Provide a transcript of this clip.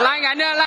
lại ngày nữa lại